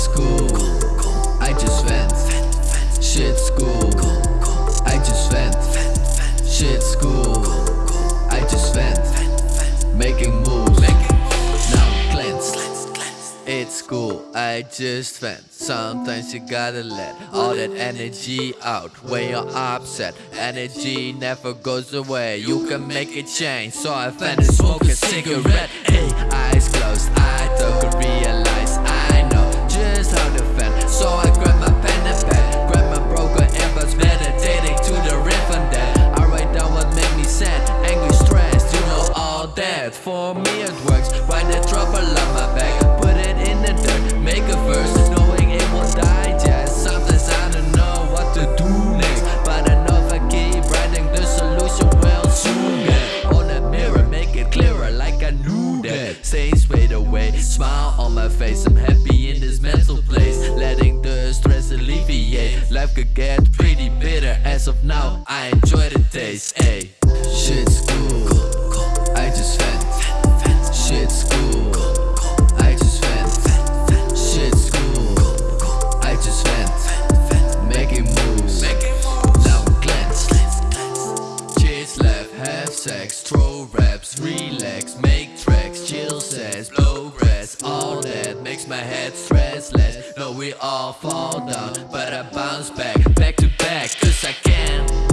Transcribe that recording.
school. I just vent. Shit school. I just vent. Shit school. I just vent. Making moves. Now cleanse. It's cool, I just vent. Sometimes you gotta let all that energy out when you're upset. Energy never goes away. You can make a change. So I vent and smoke a cigarette. Hey, eyes closed. That. For me it works, write that trouble on my back, put it in the dirt, make a verse, knowing it won't digest. Sometimes I don't know what to do next, but I know if I keep writing, the solution will soon get on the mirror, make it clearer, like I knew that. Stay straight away, smile on my face, I'm happy in this mental place, letting the stress alleviate. Life could get pretty bitter, as of now, I enjoy the taste. Ayy, shit's make tracks, chill says, blow rest. All that makes my head stressless. No, we all fall down, but I bounce back, back to back, cause I can